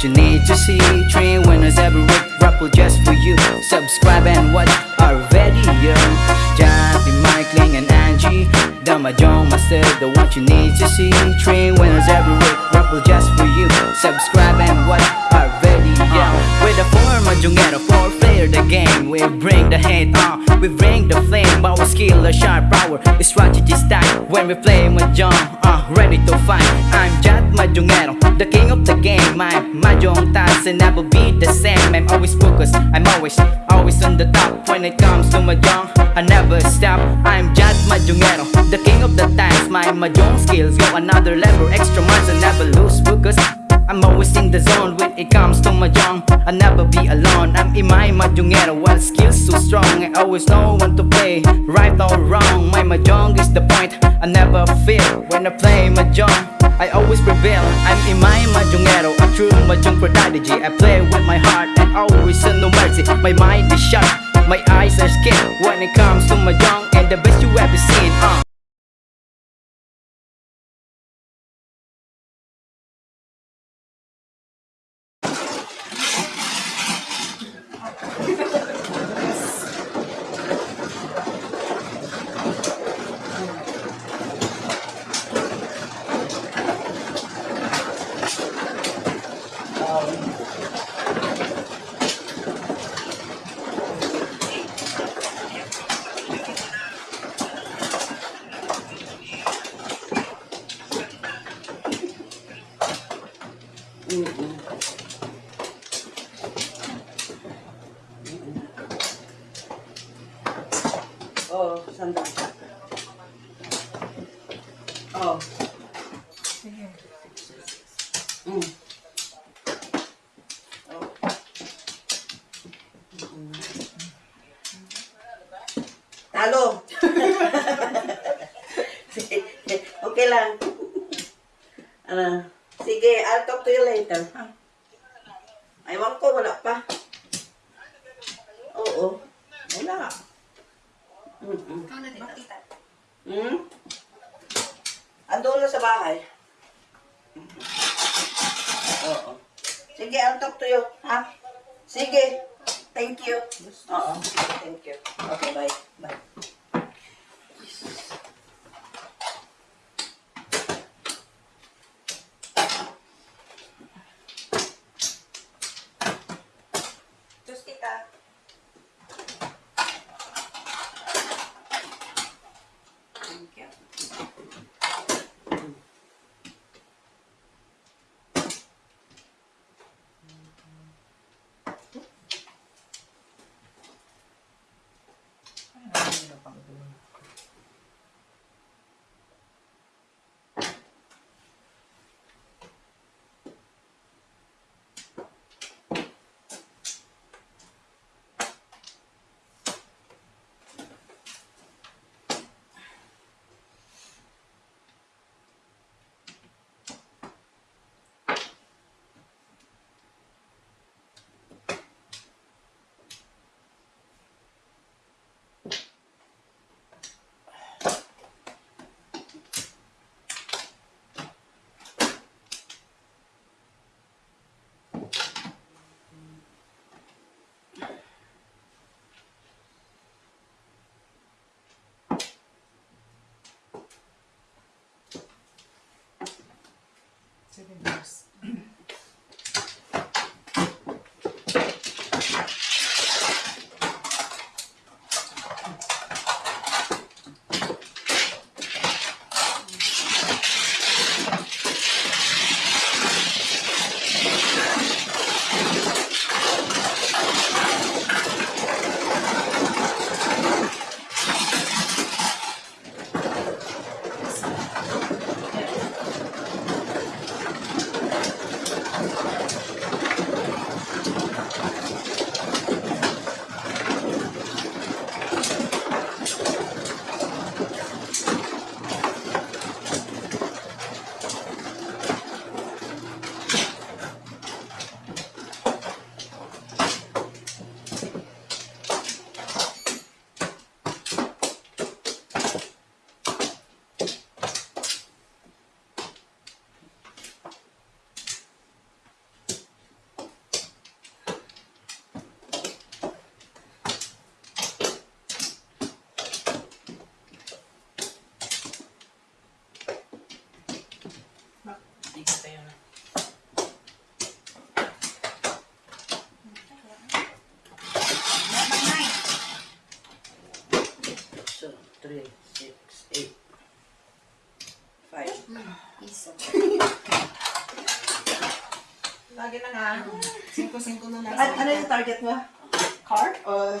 what you need to see. Three winners every week, raffle just for you. Subscribe and watch our video. Jackie, Michaeling and Angie. The Mahjong Master, the what you need to see. Three winners every week, raffle just for you. Subscribe and watch our video. With the four Mahjongero, four player the game. We bring the hate on, we bring the flame Our skill, our sharp power, strategy stack. When we play Mahjong, uh, ready to fight. I'm Jat Mahjongero, Will never be the same. I'm always focused, I'm always, always on the top. When it comes to Mahjong, I never stop. I'm Jat Mahjongero, the king of the times. My Mahjong skills go another level. Extra miles, I never lose focus. I'm always in the zone. When it comes to Mahjong I'll never be alone, I'm in my Mahjongero While skills so strong, I always know when to play Right or wrong, my Mahjong is the point I never feel when I play Mahjong I always prevail, I'm in my Mahjongero A true Mahjong prodigy I play with my heart and always show no mercy. My mind is sharp, my eyes are scared When it comes to Mahjong and the Oo. Sige, I'll talk to you. Ha? Sige. Thank you. Oo. Thank you. Okay, bye. Bye. Nakita yun. So, 3, 6, 8, 5. Mm, isa. Lagi na nga. 5-5 na lang. Ano yung target mo? Car? Or... Uh,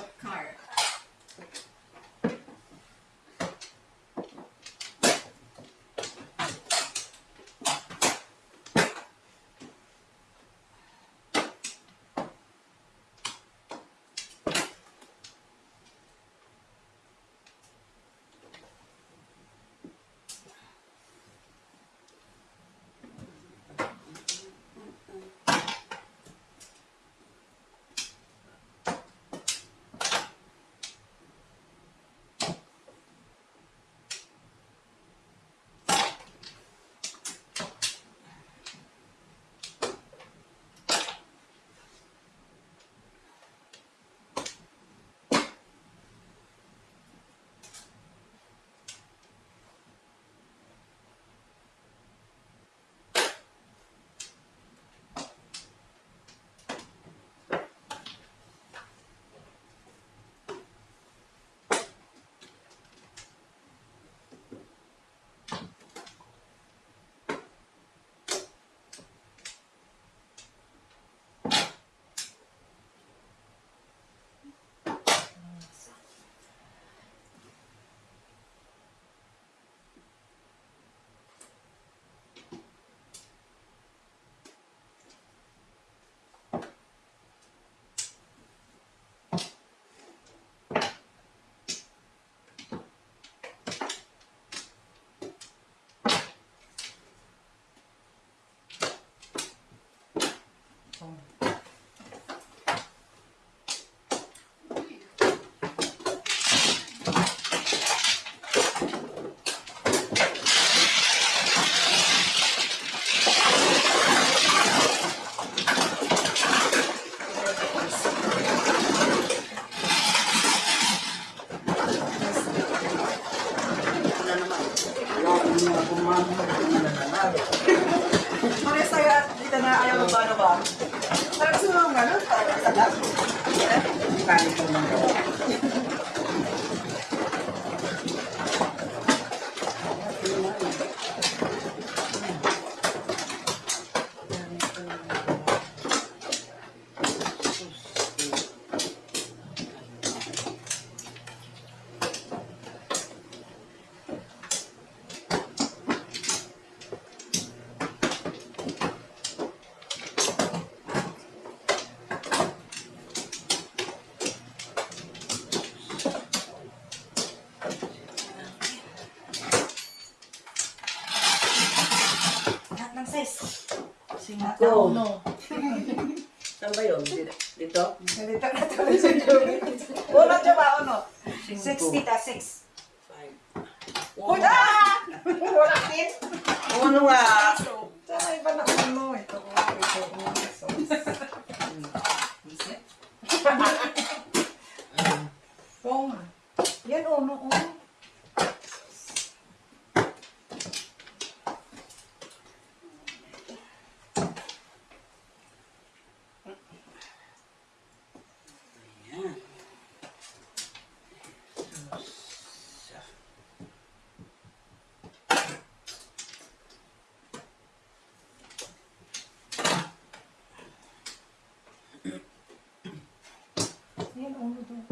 Yan, ulo oh, doon.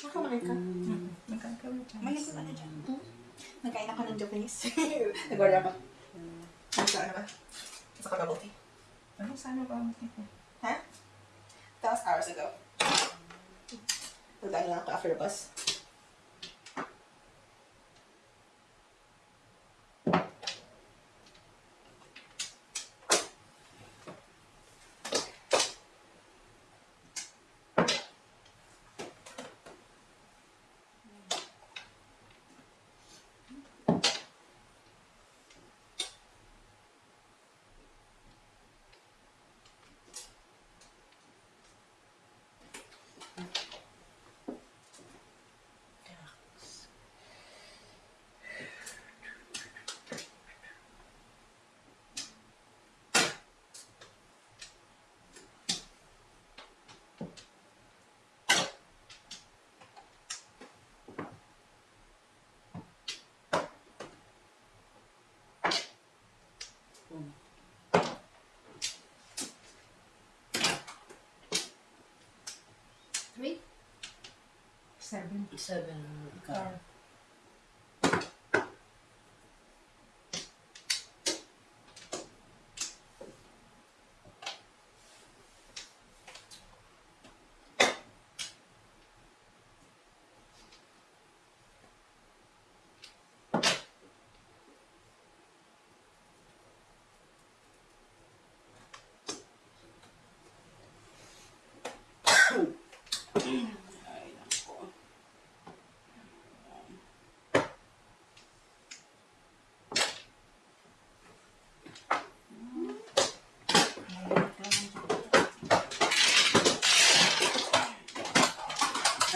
Nakamalay ka? Mm. Nagkakamalay ka. Malay ka na dyan. Hmm? Ng Japanese. Nag-order ako. Ano ba? Sa kagabote. Ano sana ba tayo na lang ako after the bus. Seven. Seven. Car.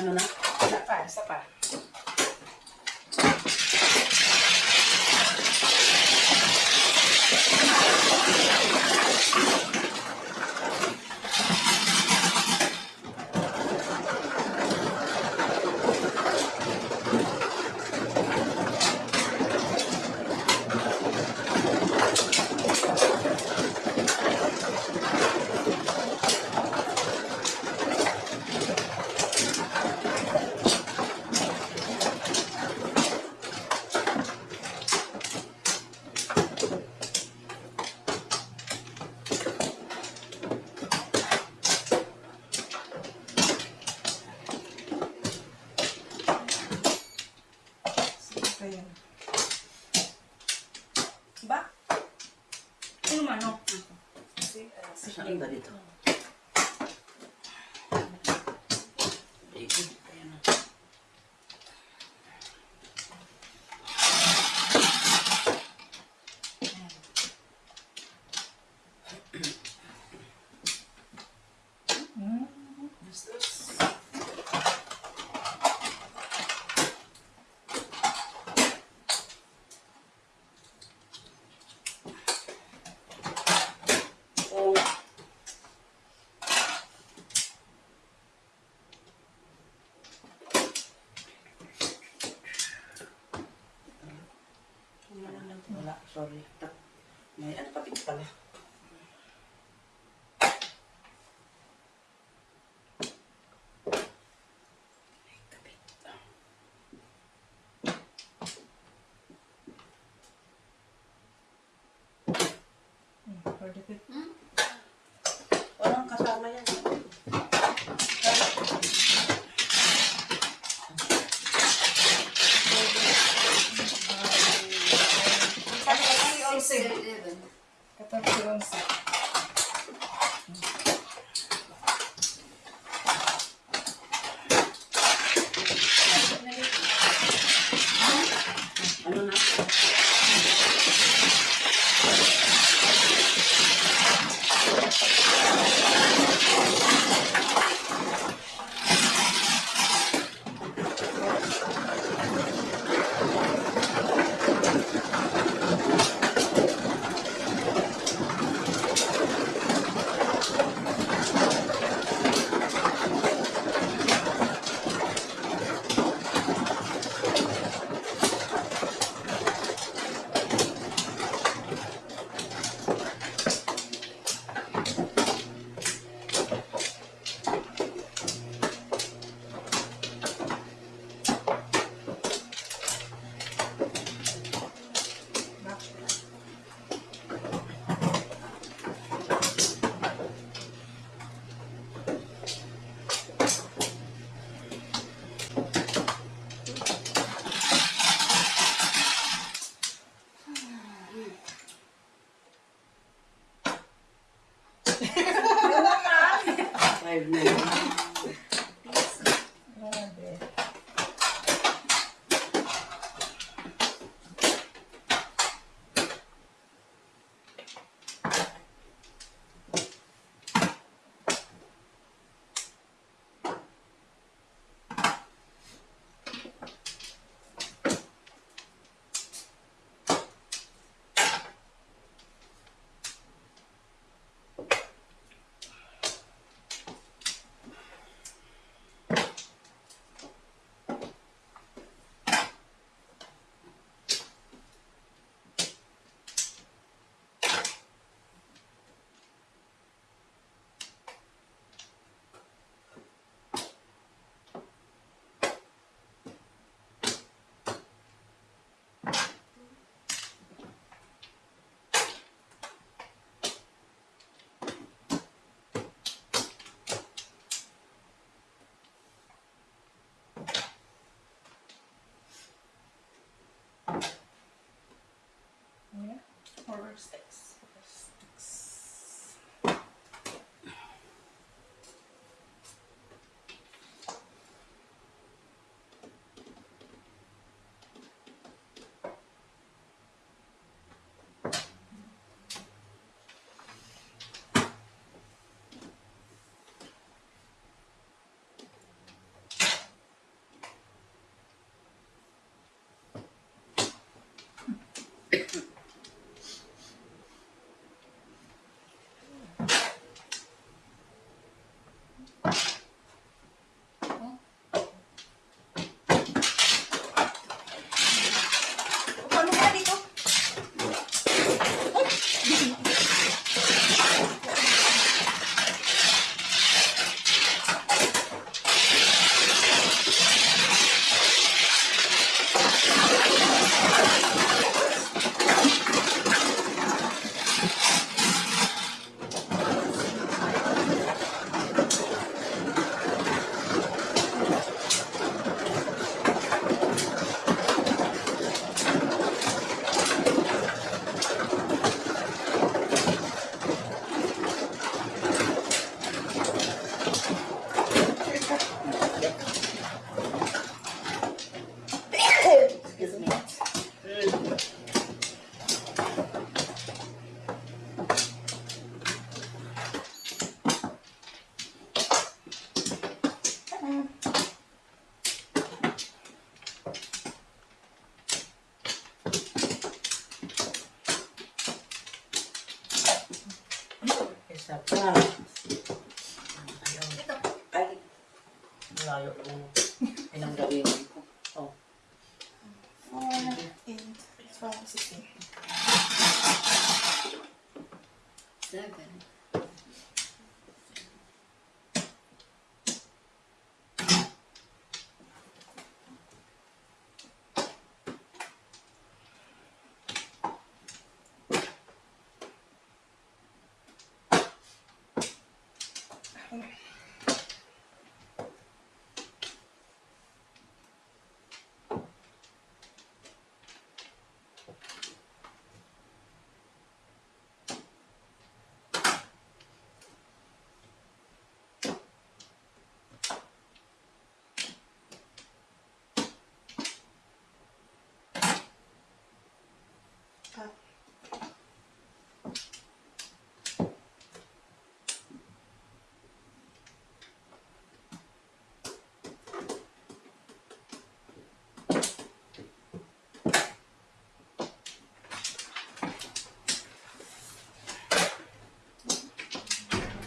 Ano na? Isa pa, isa pa. Sige pa yan. Ba? Ano man, no? Sige, ah, sige. Saan ba dito? David, ayan na. Hmm, what's this? Oh. Wala, sorry. Tak- May ano kapit pala. May kapit. Okay.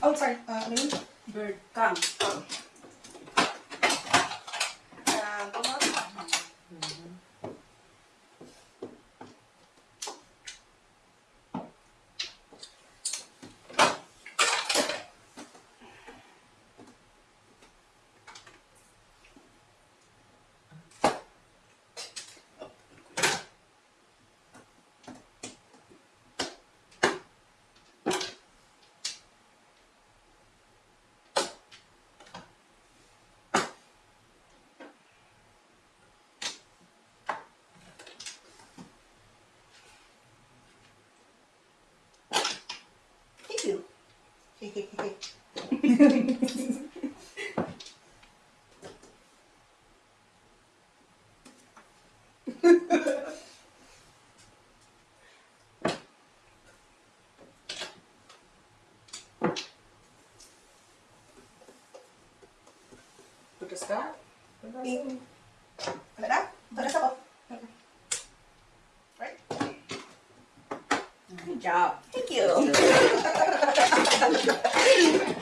Oh, sorry. Uh, Bird. Come. Oh. Good job. Thank you. ハハハハ!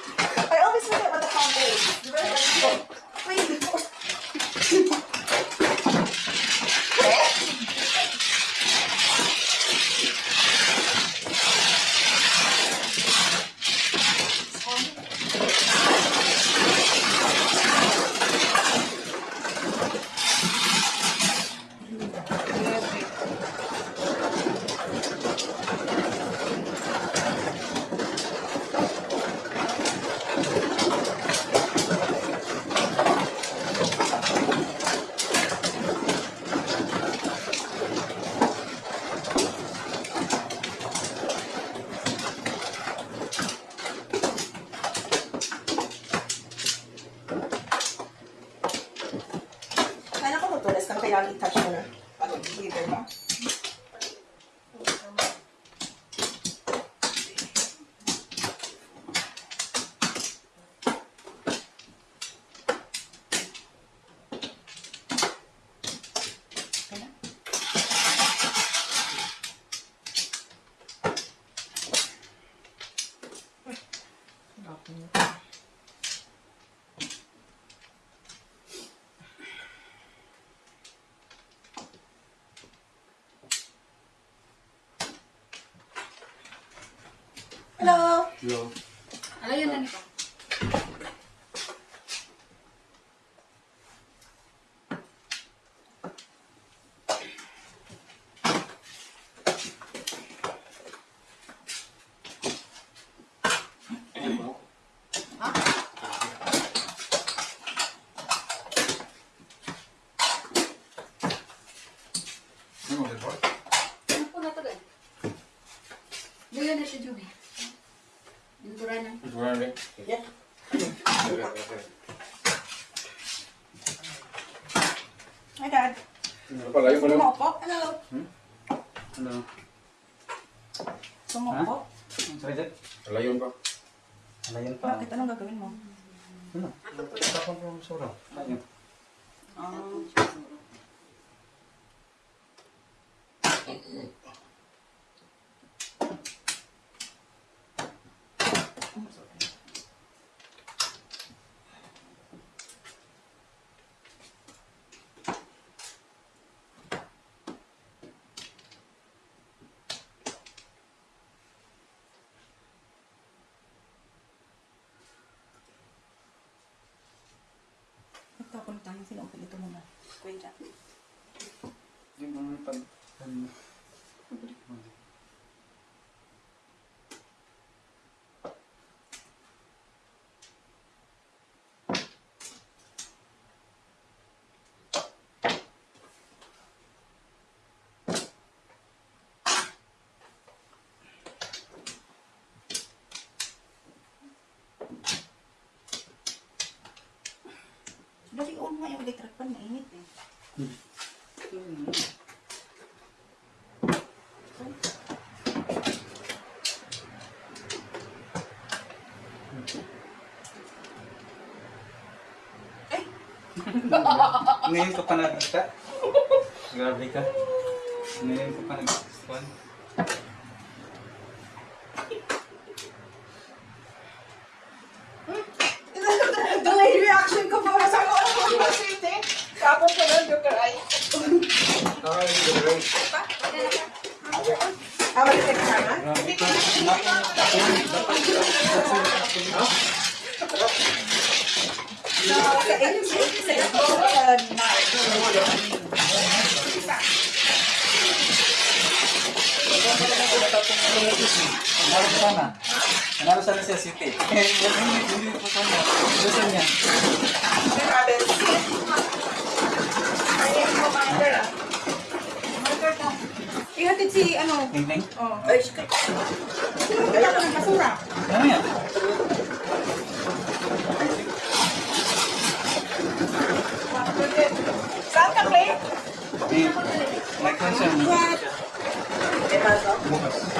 对啊 ako nitang sinuulit ito muna. Kuya. Di mo naman pag... nga yung electric pan. Mainit eh. Ngayon ka pa nagkita? Grabe ka. Ngayon? Acabo de yo caray. Pa sana. Gusto niya. Ihatid si ano? Ning ning. Oh. Ay, shit. Wala ka ng basura. Ano yan? Saan ka, Clay? May? May pasok? Bukas.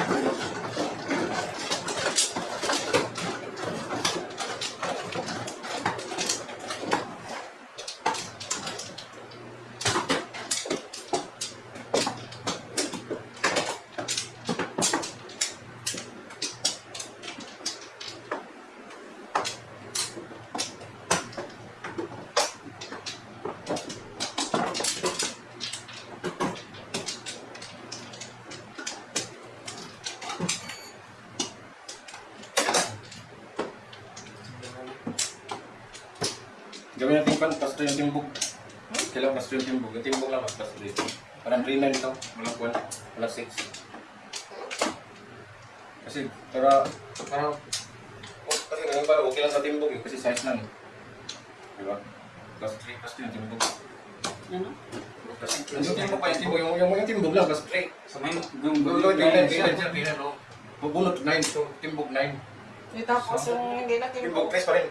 Pasto yung timbog. Kailangan pasto yung timbog. Yung timbog lang, pasto dito. Parang 3-9 ito. Walang kuwan. Walang 6. Kasi, para, para, oh, kasi ngayon para okay lang sa timbog eh. Kasi size lang. Diba? Plus 3, pasto yung timbog. Ano? Plus, yung timbog pa, yung timbog, yung, yung, yung timbog lang, plus 3. So may gum- 3-9, 3-9 siya, 3-9, oh. Bubunot 9, so timbog 9. Eh, tapos yung hindi natin Timbog 3 pa rin.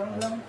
Lang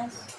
buenas.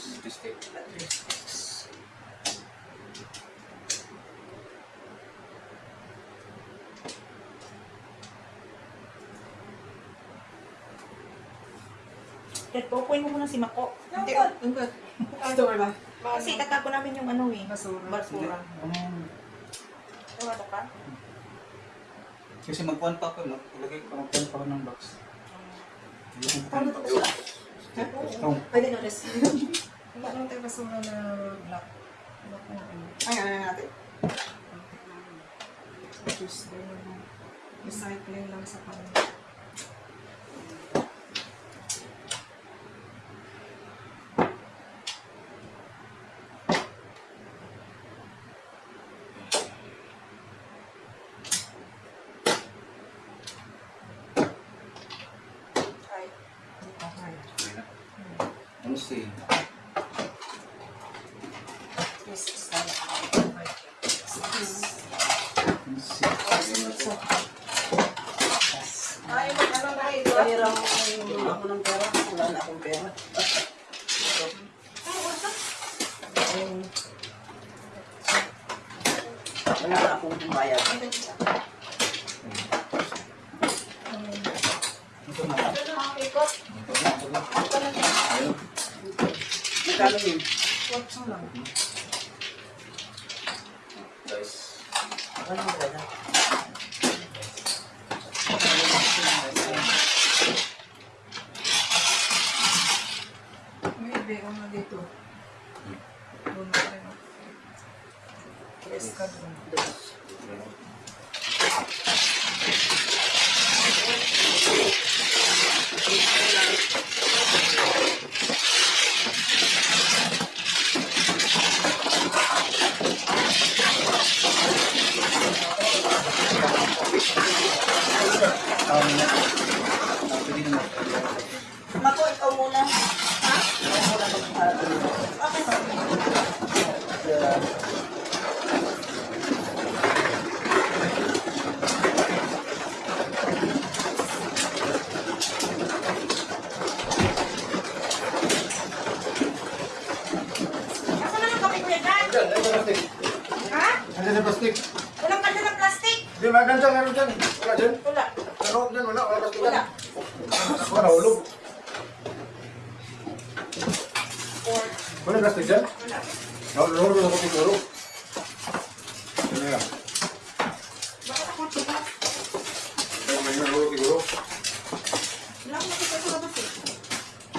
Please, please take. Dad, paupuin mo muna si Mako. Hindi, ang good. Store ba? kasi tatapon namin yung ano eh. Basura. Basura. Ano? Ewan ko ka? Kasi magkuhan pa ako, maglagay ko magkuhan pa ako ng box. Ba? Oh, I didn't notice. Wala naman tayo basura na black. Black na ano. Ay, ano na natin? Na. Recycling lang sa na. Ano si? pera kung wala ako ng pera. Wala na akong pera. Wala na akong bayad. Kalo yun. Watson lang. Guys. Ano ba Sabi ko na dito. Doon na kayo. Yes, ka doon.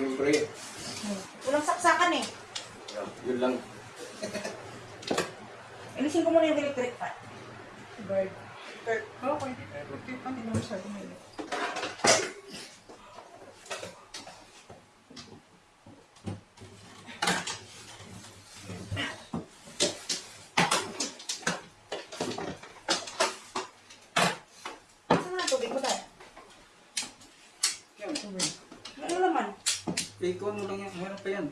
Siyempre. Walang saksakan eh. Yun lang. pena.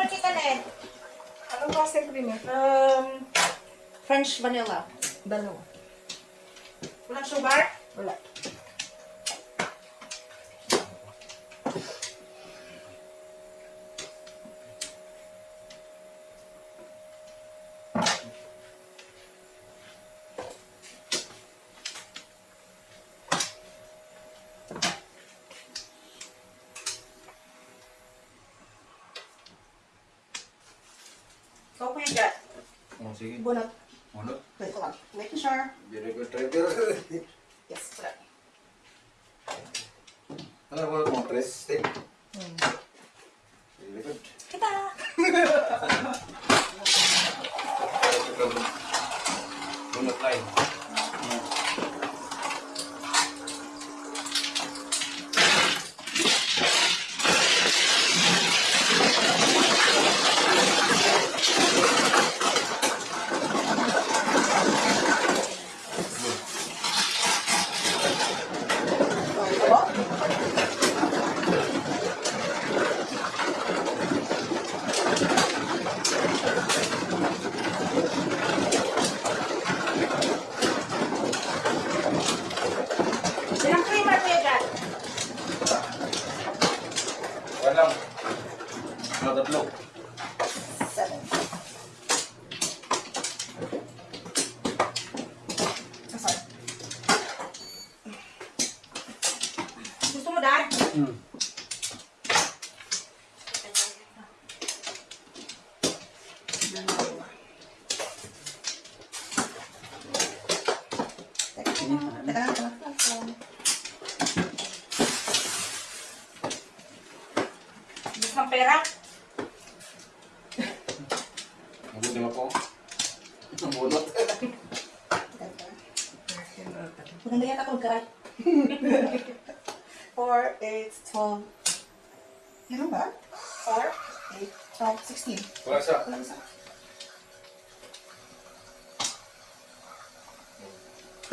Na Anong klase cream eh? Um, French vanilla. Dalawa. Walang sugar? Sige. Bunot. Ano? Wait, hold on. Making sure. Very good try. Pero,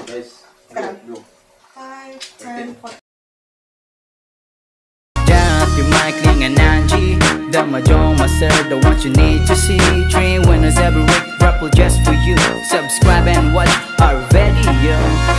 guys. Look, Angie The Mahjong Master, the one you need to see. Three winners every week, raffle just for you. Subscribe and watch our video.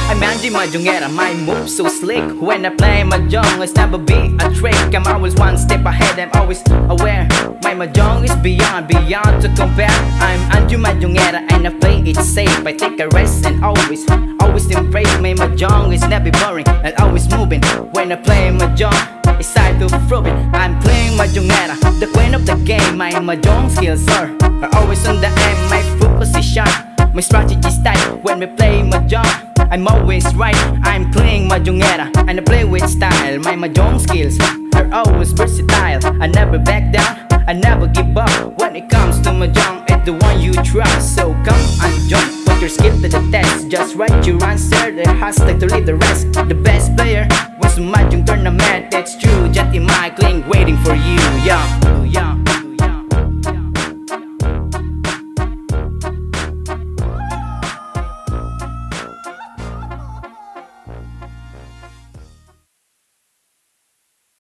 I'm Angie Mahjongera, my move so slick. When I play Mahjong, it's never be a trick. I'm always one step ahead, I'm always aware. My Mahjong is beyond, beyond to compare. I'm Angie Mahjongera and I play it safe. I take a rest and always, always embrace. My Mahjong is never boring and always moving. When I play Mahjong it's time to prove it I'm playing Mahjongera, the queen of the game My Mahjong skills are, are always on the aim My is sharp, my strategy tight When we play Mahjong, I'm always right. I'm playing Mahjongera, and I play with style. My Mahjong skills are always versatile. I never back down, I never give up. When it comes to Mahjong, it's the one you trust. So come and join, your skill to the test Just write your answer, the hashtag to lead the rest. The best player was Mahjong tournament. It's true, Jetty Michaeling waiting for you, yeah, yeah